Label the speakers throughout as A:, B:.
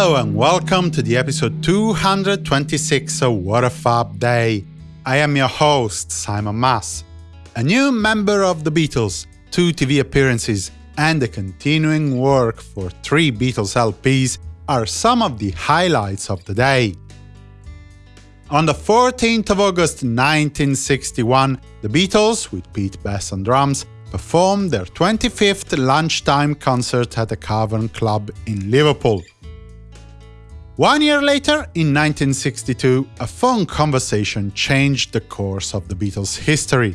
A: Hello and welcome to the episode 226 of What a Fab Day. I am your host, Simon Mas. A new member of the Beatles, two TV appearances, and the continuing work for three Beatles LPs are some of the highlights of the day. On the 14th of August 1961, the Beatles, with Pete Best on drums, performed their 25th lunchtime concert at the Cavern Club in Liverpool. One year later, in 1962, a phone conversation changed the course of the Beatles' history.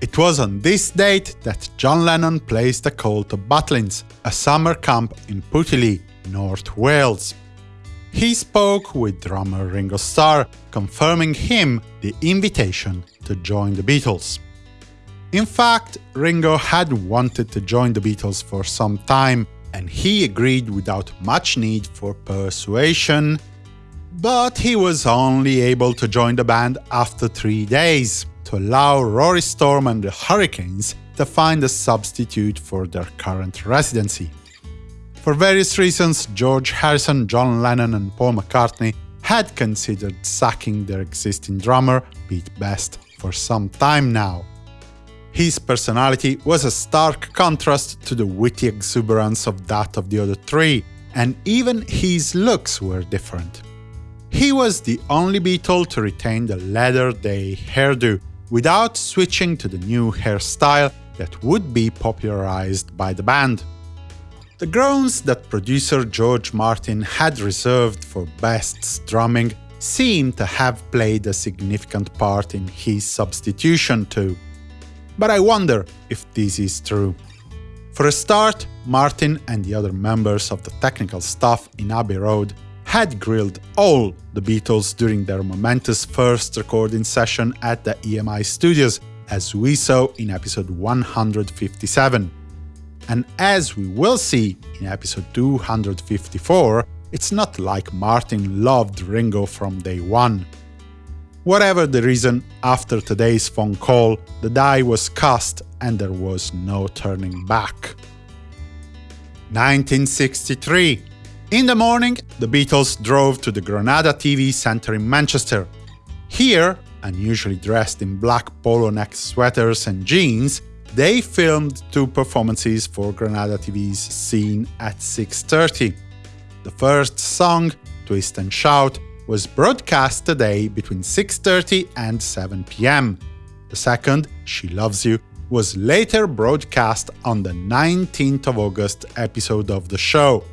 A: It was on this date that John Lennon placed a call to Butlins, a summer camp in Pwllheli, North Wales. He spoke with drummer Ringo Starr, confirming him the invitation to join the Beatles. In fact, Ringo had wanted to join the Beatles for some time, and he agreed without much need for persuasion, but he was only able to join the band after three days, to allow Rory Storm and the Hurricanes to find a substitute for their current residency. For various reasons, George Harrison, John Lennon and Paul McCartney had considered sacking their existing drummer, Pete Best, for some time now. His personality was a stark contrast to the witty exuberance of that of the other three, and even his looks were different. He was the only Beatle to retain the leather day hairdo, without switching to the new hairstyle that would be popularized by the band. The groans that producer George Martin had reserved for Best's drumming seem to have played a significant part in his substitution too. But I wonder if this is true. For a start, Martin and the other members of the technical staff in Abbey Road had grilled all the Beatles during their momentous first recording session at the EMI studios, as we saw in episode 157. And as we will see in episode 254, it's not like Martin loved Ringo from day one. Whatever the reason, after today's phone call, the die was cast and there was no turning back. 1963. In the morning, the Beatles drove to the Granada TV Centre in Manchester. Here, unusually dressed in black polo neck sweaters and jeans, they filmed two performances for Granada TV's Scene at 6.30. The first song, Twist and Shout, was broadcast today between 6.30 and 7 pm. The second, She Loves You, was later broadcast on the 19th of August episode of the show.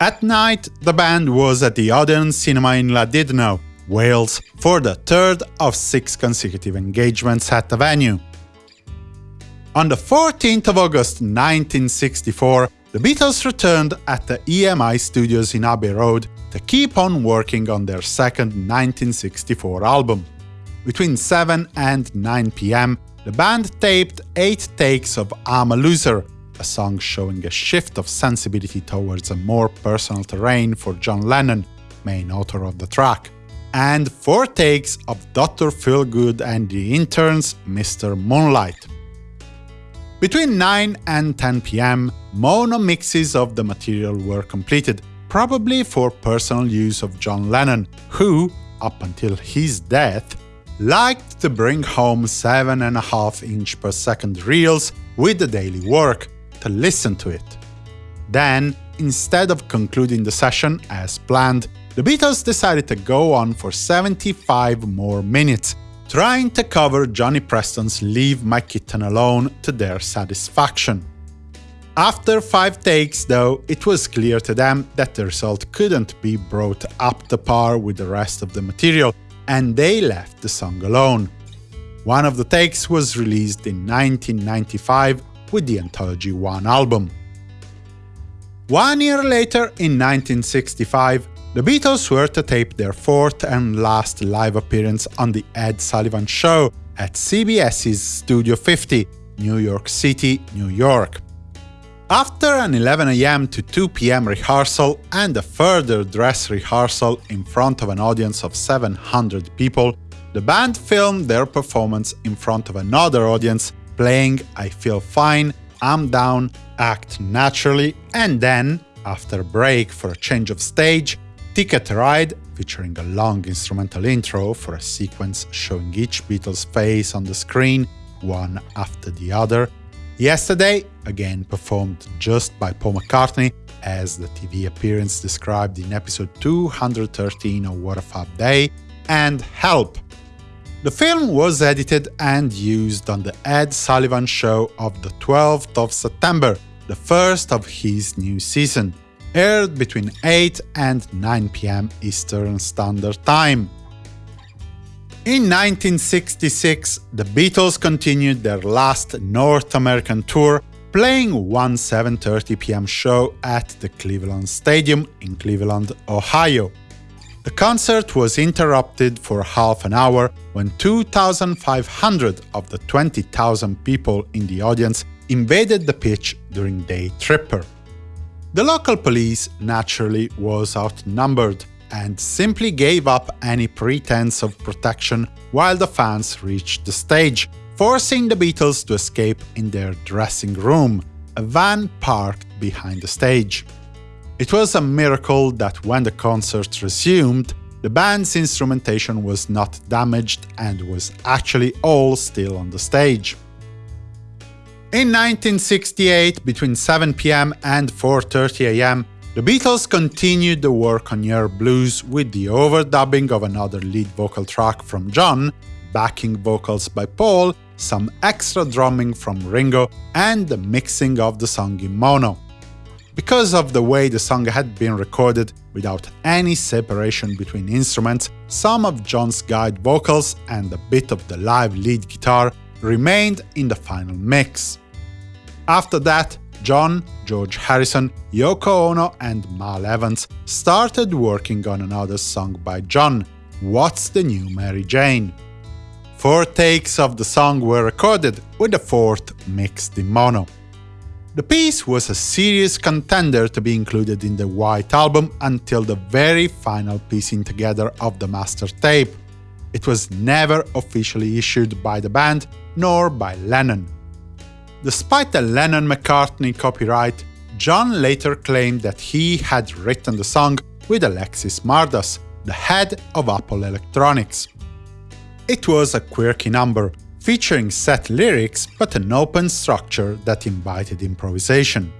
A: At night, the band was at the Odeon Cinema in Llandudno, Wales, for the third of six consecutive engagements at the venue. On the 14th of August 1964, the Beatles returned at the EMI studios in Abbey Road to keep on working on their second 1964 album. Between 7 and 9 pm, the band taped 8 takes of I'm a Loser, a song showing a shift of sensibility towards a more personal terrain for John Lennon, main author of the track, and 4 takes of Dr. Feelgood and the Interns' Mr. Moonlight. Between 9 and 10 pm, mono mixes of the material were completed, probably for personal use of John Lennon, who, up until his death, liked to bring home 7.5 inch per second reels with the daily work, to listen to it. Then, instead of concluding the session as planned, the Beatles decided to go on for 75 more minutes, trying to cover Johnny Preston's Leave My Kitten Alone to their satisfaction. After five takes, though, it was clear to them that the result couldn't be brought up to par with the rest of the material, and they left the song alone. One of the takes was released in 1995 with the Anthology 1 album. One year later, in 1965, the Beatles were to tape their fourth and last live appearance on The Ed Sullivan Show at CBS's Studio 50, New York City, New York. After an 11am to 2pm rehearsal and a further dress rehearsal in front of an audience of 700 people, the band filmed their performance in front of another audience, playing I Feel Fine, I'm Down, Act Naturally, and then After a break for a change of stage, Ticket Ride, featuring a long instrumental intro for a sequence showing each Beatles face on the screen, one after the other. Yesterday, again performed just by Paul McCartney, as the TV appearance described in episode 213 of What a Fab Day, and Help. The film was edited and used on the Ed Sullivan Show of the 12th of September, the first of his new season, aired between 8 and 9 pm Eastern Standard Time. In 1966, the Beatles continued their last North American tour, playing one 7.30 pm show at the Cleveland Stadium in Cleveland, Ohio. The concert was interrupted for half an hour when 2,500 of the 20,000 people in the audience invaded the pitch during Day Tripper. The local police, naturally, was outnumbered and simply gave up any pretense of protection while the fans reached the stage, forcing the Beatles to escape in their dressing room, a van parked behind the stage. It was a miracle that when the concert resumed, the band's instrumentation was not damaged and was actually all still on the stage. In 1968, between 7 pm and 4.30 am, the Beatles continued the work on Yer Blues with the overdubbing of another lead vocal track from John, backing vocals by Paul, some extra drumming from Ringo, and the mixing of the song in mono. Because of the way the song had been recorded without any separation between instruments, some of John's guide vocals and a bit of the live lead guitar remained in the final mix. After that, John, George Harrison, Yoko Ono and Mal Evans started working on another song by John, What's the New Mary Jane? Four takes of the song were recorded, with the fourth mixed in mono. The piece was a serious contender to be included in the White Album until the very final piecing together of the master tape. It was never officially issued by the band, nor by Lennon. Despite the Lennon-McCartney copyright, John later claimed that he had written the song with Alexis Mardas, the head of Apple Electronics. It was a quirky number, featuring set lyrics but an open structure that invited improvisation.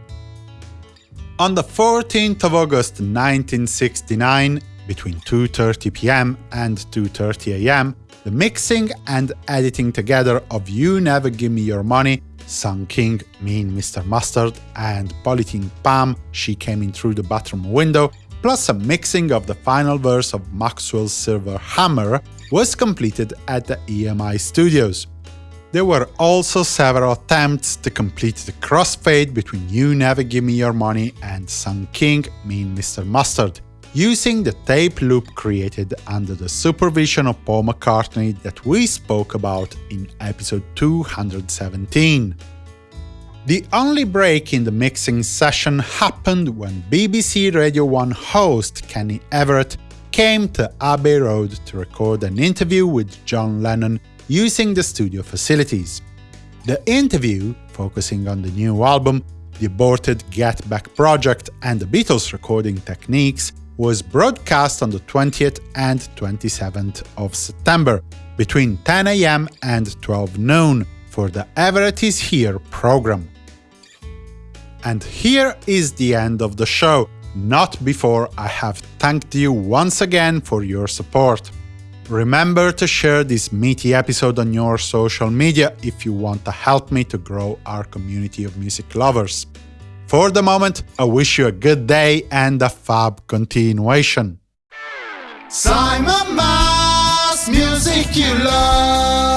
A: On the 14th of August 1969, between 2.30 pm and 2.30 am, the mixing and editing together of You Never Give Me Your Money, Sun King, Mean Mr. Mustard, and Polythene Pam, She Came In Through the Bathroom Window, plus a mixing of the final verse of Maxwell's Silver Hammer, was completed at the EMI studios. There were also several attempts to complete the crossfade between You Never Give Me Your Money and Sun King, Mean Mr. Mustard, using the tape loop created under the supervision of Paul McCartney that we spoke about in episode 217. The only break in the mixing session happened when BBC Radio 1 host Kenny Everett came to Abbey Road to record an interview with John Lennon using the studio facilities. The interview, focusing on the new album, the aborted Get Back project and the Beatles recording techniques, was broadcast on the 20th and 27th of September, between 10 am and 12 noon, for the Everett is Here program. And here is the end of the show, not before I have thanked you once again for your support. Remember to share this meaty episode on your social media if you want to help me to grow our community of music lovers. For the moment, I wish you a good day and a fab continuation.
B: Simon Mas, music you love.